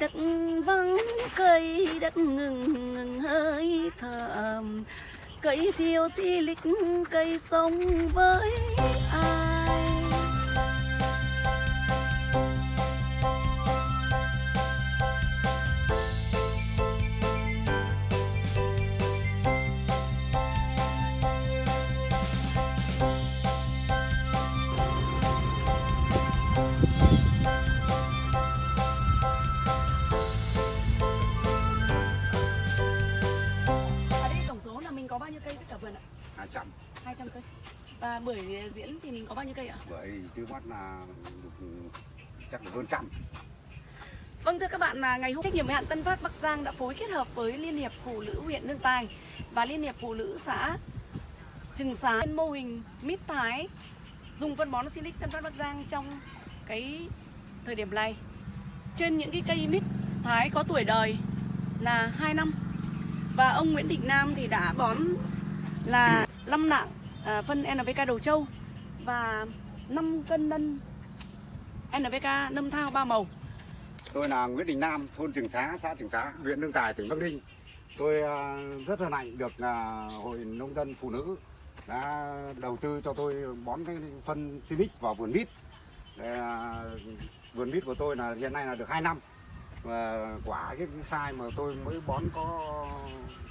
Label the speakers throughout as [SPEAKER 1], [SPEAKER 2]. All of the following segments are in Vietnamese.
[SPEAKER 1] đất vắng, cây đất ngừng ngừng hơi thở cây thiêu xi lịch, cây sống với mình có bao nhiêu cây tất cả vườn ạ?
[SPEAKER 2] 200
[SPEAKER 1] 200 cây. Và buổi diễn thì mình có bao nhiêu cây ạ?
[SPEAKER 2] bởi chưa bắt là chắc là hơn trăm
[SPEAKER 1] Vâng thưa các bạn là ngày hôm trách nhiệm hạn Tân Phát Bắc Giang đã phối kết hợp với Liên hiệp Phụ nữ huyện Lương Tài và Liên hiệp Phụ nữ xã Trừng Xá mô hình mít thái dùng phân bón Silic Tân Phát Bắc Giang trong cái thời điểm này. Trên những cái cây mít thái có tuổi đời là 2 năm và ông Nguyễn Đình Nam thì đã bón là 5 nặng à, phân NPK đầu trâu và 5 cân nân NPK nâm thao ba màu.
[SPEAKER 2] Tôi là Nguyễn Đình Nam thôn Trường Xá xã Trường Xá huyện Lương Tài tỉnh Bắc Ninh. Tôi à, rất hân hạnh được à, hội nông dân phụ nữ đã đầu tư cho tôi bón cái phân Sinic vào vườn mít. Để, à, vườn mít của tôi là hiện nay là được 2 năm. Và quả cái sai mà tôi mới bón có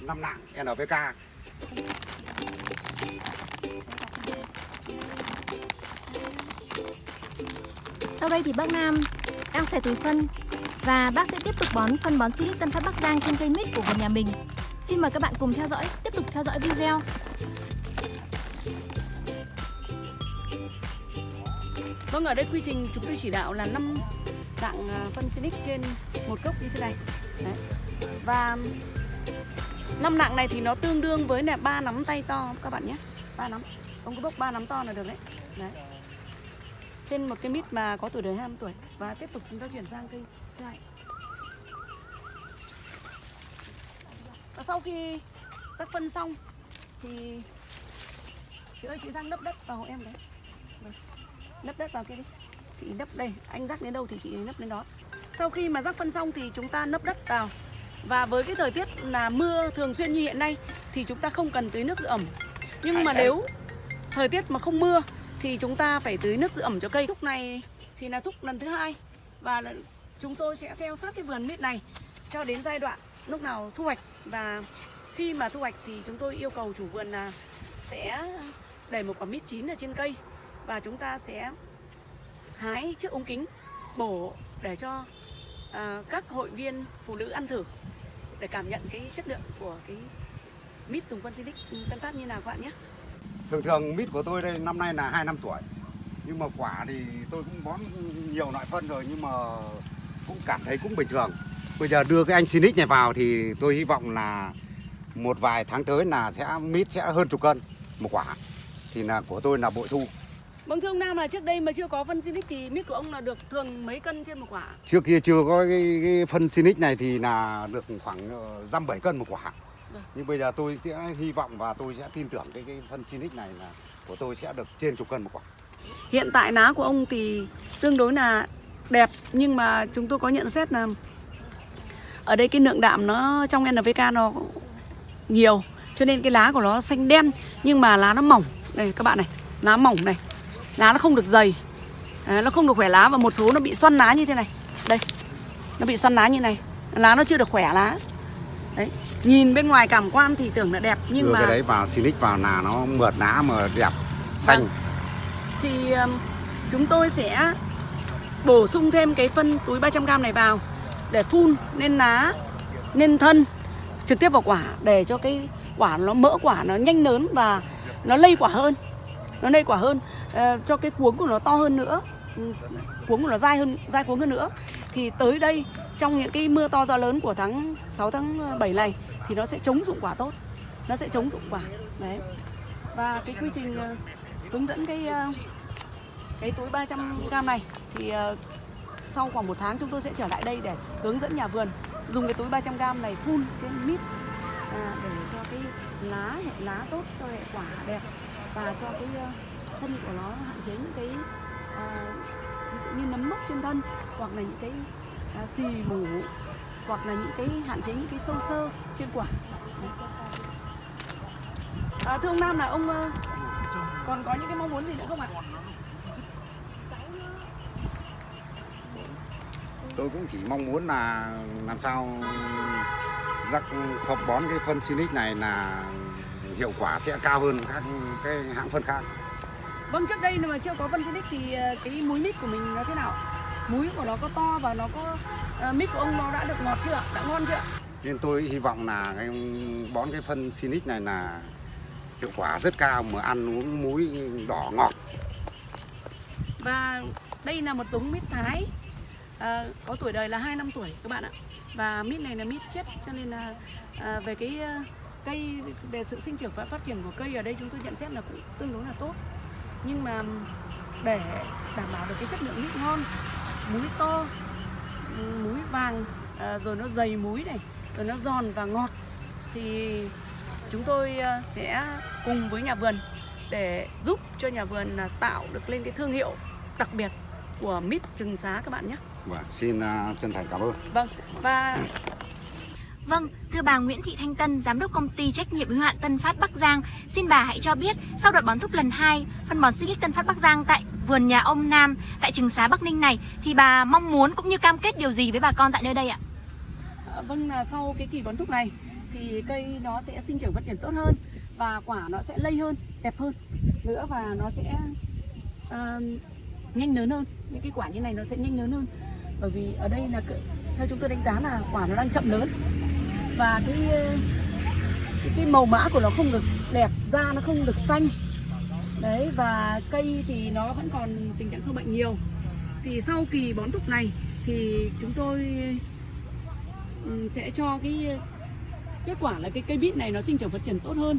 [SPEAKER 2] 5 nặng NPK
[SPEAKER 3] Sau đây thì bác Nam đang xẻ túi phân và bác sẽ tiếp tục bón phân bón Silic Tân Phát Bắc Giang trên cây mít của vườn nhà mình. Xin mời các bạn cùng theo dõi, tiếp tục theo dõi video.
[SPEAKER 1] Vâng, ở đây quy trình chúng tôi chỉ đạo là 5 dạng à, phân Sinic trên một cốc như thế này. Đấy. Và năm nặng này thì nó tương đương với là ba nắm tay to, các bạn nhé. ba nắm. Ông cứ bốc ba nắm to là được đấy. Đấy. Trên một cái mít mà có tuổi đời 20 tuổi và tiếp tục chúng ta chuyển sang cây thứ hai. Và sau khi rắc phân xong thì chị ơi, chị sang lấp đất vào hộ em đấy vâng. lấp đất vào kia đi chị lấp đây, anh rắc đến đâu thì chị lấp đến đó sau khi mà rắc phân xong thì chúng ta nấp đất vào và với cái thời tiết là mưa thường xuyên như hiện nay thì chúng ta không cần tưới nước giữ ẩm. Nhưng mà nếu thời tiết mà không mưa thì chúng ta phải tưới nước giữ ẩm cho cây. Thúc này thì là thúc lần thứ hai. Và chúng tôi sẽ theo sát cái vườn mít này cho đến giai đoạn lúc nào thu hoạch. Và khi mà thu hoạch thì chúng tôi yêu cầu chủ vườn là sẽ để một quả mít chín ở trên cây. Và chúng ta sẽ hái chiếc ống kính bổ để cho à, các hội viên phụ nữ ăn thử để cảm nhận cái chất lượng của cái mít dùng phân Silic Tân Phát như nào các bạn nhé.
[SPEAKER 2] Thường thường mít của tôi đây năm nay là 2 năm tuổi. Nhưng mà quả thì tôi cũng bón nhiều loại phân rồi nhưng mà cũng cảm thấy cũng bình thường. Bây giờ đưa cái anh Sinic này vào thì tôi hy vọng là một vài tháng tới là sẽ mít sẽ hơn chục cân một quả. Thì là của tôi là bội thu.
[SPEAKER 1] Vâng thưa ông Nam là trước đây mà chưa có phân Silic thì mít của ông là được thường mấy cân trên một quả?
[SPEAKER 2] Trước kia chưa có cái, cái phân Sinic này thì là được khoảng ờ, dăm bảy cân một quả
[SPEAKER 1] Vâng.
[SPEAKER 2] Nhưng bây giờ tôi sẽ hy vọng và tôi sẽ tin tưởng cái, cái phân Sinic này là của tôi sẽ được trên chục cân một quả
[SPEAKER 1] Hiện tại lá của ông thì tương đối là đẹp nhưng mà chúng tôi có nhận xét là ở đây cái lượng đạm nó trong NPK nó nhiều cho nên cái lá của nó xanh đen nhưng mà lá nó mỏng đây các bạn này lá mỏng này lá nó không được dày. Đấy, nó không được khỏe lá và một số nó bị xoăn lá như thế này. Đây nó bị xoăn lá như này. Lá nó chưa được khỏe lá. Đấy nhìn bên ngoài cảm quan thì tưởng là đẹp nhưng
[SPEAKER 2] đưa
[SPEAKER 1] mà
[SPEAKER 2] cái đấy vào Sinic vào là nó mượt lá mà đẹp xanh.
[SPEAKER 1] Vâng. thì um, chúng tôi sẽ bổ sung thêm cái phân túi 300g này vào để phun lên lá lên thân trực tiếp vào quả để cho cái quả nó mỡ quả nó nhanh lớn và nó lây quả hơn nó nây quả hơn. Uh, cho cái cuống của nó to hơn nữa. Ừ, cuống của nó dai hơn dai cuống hơn nữa. Thì tới đây trong những cái mưa to gió lớn của tháng 6 tháng ờ, 7 này thì nó sẽ chống dụng quả tốt. Nó sẽ chống dụng quả. Đấy. Và cái quy trình uh, hướng dẫn cái uh, cái túi 300g này thì uh, sau khoảng một tháng chúng tôi sẽ trở lại đây để hướng dẫn nhà vườn dùng cái túi 300g này phun trên mít à, để cho cái lá hệ lá tốt cho hệ quả đẹp và cho cái ờ, thân của nó hạn chế những cái à, ví dụ như nấm mốc trên thân hoặc là những cái à, xì mủ hoặc là những cái hạn chế những cái sâu sơ trên quả. À, thưa ông Nam là ông còn có những cái mong muốn gì nữa không ạ?
[SPEAKER 2] Tôi cũng chỉ mong muốn là làm sao rắc phọc bón cái phân Sinic này là hiệu quả sẽ cao hơn các cái hãng phân khác.
[SPEAKER 1] Vâng trước đây mà chưa có phân Sinic thì ờ, cái múi mít của mình nó thế nào? Múi của nó có to và nó có ờ, mít của ông nó đã được ngọt chưa? Đã ngon chưa?
[SPEAKER 2] Nên tôi hy vọng là cái bón cái phân Sinic này là hiệu quả rất cao mà ăn uống muối đỏ ngọt.
[SPEAKER 1] Và đây là một giống mít Thái à, có tuổi đời là 2 năm tuổi các bạn ạ. Và mít này là mít chết cho nên là à, về cái à, cây về sự sinh trưởng và phát triển của cây ở đây chúng tôi nhận xét là cũng tương đối là tốt. Nhưng mà để đảm bảo được cái chất lượng mít ngon, múi to, múi vàng à, rồi nó dày múi này, rồi nó giòn và ngọt thì chúng tôi à, sẽ cùng với nhà vườn để giúp cho nhà vườn tạo được lên cái thương hiệu đặc biệt của mít trừng xá các bạn nhé.
[SPEAKER 2] và xin à, chân thành cảm ơn
[SPEAKER 1] Vâng và
[SPEAKER 3] Vâng, thưa bà Nguyễn Thị Thanh Tân, giám đốc công ty trách nhiệm hữu hạn Tân Phát Bắc Giang, xin bà hãy cho biết sau đợt bón thúc lần 2, phân bón Silic Tân Phát Bắc Giang tại vườn nhà ông Nam tại Trừng Xá Bắc Ninh này thì bà mong muốn cũng như cam kết điều gì với bà con tại nơi đây ạ?
[SPEAKER 1] à, vâng là sau cái kỳ bón thúc này thì cây nó sẽ sinh trưởng phát triển tốt hơn và quả nó sẽ lây hơn, đẹp hơn nữa và nó sẽ uh, nhanh lớn hơn. Những cái quả như này nó sẽ nhanh lớn hơn. Bởi vì ở đây là theo chúng tôi đánh giá là quả nó đang chậm lớn và cái ờ, cái, màu mã của nó không được đẹp, da nó không được xanh. Đấy và cây thì nó vẫn còn tình trạng sâu bệnh nhiều. Thì sau kỳ bón thúc này thì chúng tôi ừ, sẽ cho cái kết quả là cái cây bít này nó sinh trưởng phát triển tốt hơn.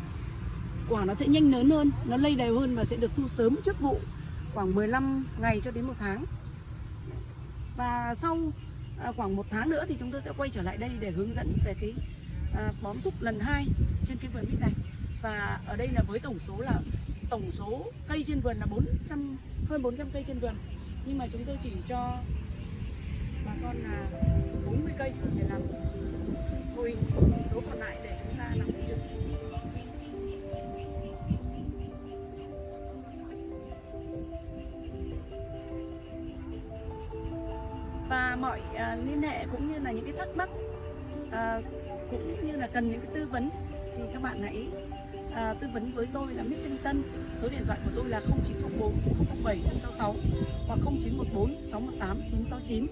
[SPEAKER 1] Quả nó sẽ nhanh lớn hơn nó lây đều hơn và sẽ được thu sớm trước vụ khoảng 15 ngày cho đến một tháng. Và sau à, khoảng một tháng nữa thì chúng tôi sẽ quay trở lại đây để hướng dẫn về cái à, bón thúc lần hai trên cái vườn mít này. Và ở đây là với tổng số là tổng số cây trên vườn là 400 hơn 400 cây trên vườn. Nhưng mà chúng tôi chỉ cho bà con là 40 cây để làm thôi số còn lại để chúng ta làm mọi uh, liên hệ cũng như là những cái thắc mắc uh, cũng như là cần những cái tư vấn thì các bạn hãy uh, tư vấn với tôi là Mít Thanh Tân. Số điện thoại của tôi là 0904 007 66 hoặc 0914 618 969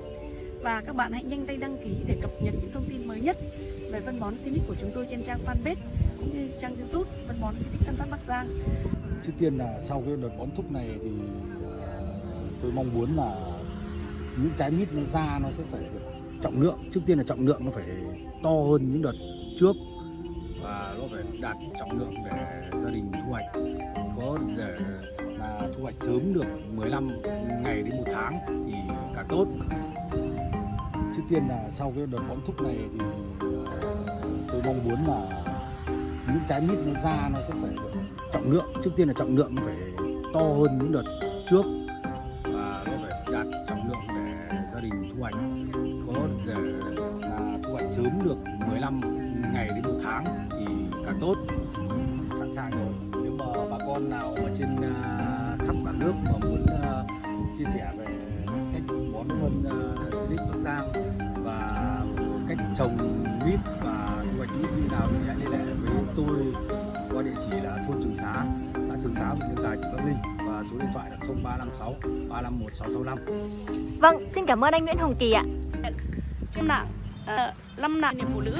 [SPEAKER 1] và các bạn hãy nhanh tay đăng ký để cập nhật những thông tin mới nhất về phân bón Sinic của chúng tôi trên trang fanpage cũng như trang youtube phân bón Sinic Tân Phát Bắc Giang.
[SPEAKER 4] Trước tiên là sau cái đợt bón thúc này thì uh, tôi mong muốn là những trái mít nó ra nó sẽ phải được trọng lượng, trước tiên là trọng lượng nó phải to hơn những đợt trước và nó phải đạt trọng lượng để gia đình thu hoạch. Có để là thu hoạch sớm được 15 ngày đến một tháng thì càng tốt. Trước tiên là sau cái đợt bón thúc này thì ờ, tôi mong muốn là những trái mít nó ra nó sẽ phải được trọng lượng, trước tiên là trọng lượng nó phải to hơn những đợt trước. Để là thu hoạch sớm được 15 ngày đến một tháng thì càng tốt. Sẵn sàng rồi. Nếu mà bà con nào ở trên à, khắp cả nước mà muốn à, chia sẻ về cách bón phân uh, Silic Bắc Giang và cách trồng mít và thu hoạch mít như nào thì hãy liên hệ với tôi qua địa chỉ là thôn Trường Xá, xã Trường Xá, huyện Nhân Tài, tỉnh Bắc Ninh số điện thoại là 0356 351 665.
[SPEAKER 3] Vâng, xin cảm ơn anh Nguyễn Hồng Kỳ ạ.
[SPEAKER 1] trên mạng uh, lâm nạn niềm phụ nữ